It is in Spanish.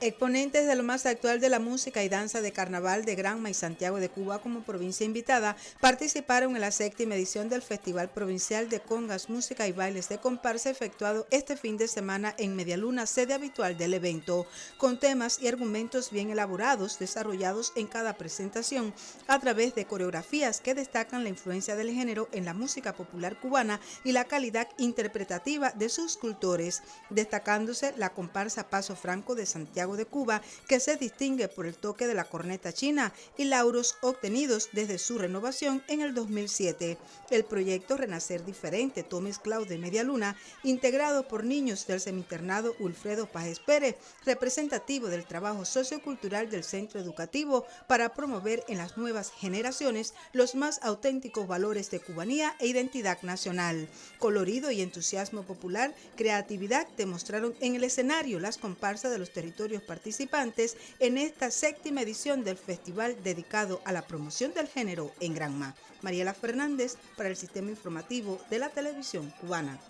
Exponentes de lo más actual de la música y danza de carnaval de Granma y Santiago de Cuba como provincia invitada participaron en la séptima edición del Festival Provincial de Congas, Música y Bailes de Comparsa efectuado este fin de semana en Medialuna, sede habitual del evento, con temas y argumentos bien elaborados desarrollados en cada presentación a través de coreografías que destacan la influencia del género en la música popular cubana y la calidad interpretativa de sus cultores, destacándose la comparsa Paso Franco de Santiago de Cuba, que se distingue por el toque de la corneta china y lauros obtenidos desde su renovación en el 2007. El proyecto Renacer Diferente, Tomes Cloud de Media Luna, integrado por niños del seminternado Ulfredo Páez Pérez, representativo del trabajo sociocultural del centro educativo para promover en las nuevas generaciones los más auténticos valores de cubanía e identidad nacional. Colorido y entusiasmo popular, creatividad demostraron en el escenario las comparsas de los territorios participantes en esta séptima edición del festival dedicado a la promoción del género en Granma. Mariela Fernández para el Sistema Informativo de la Televisión Cubana.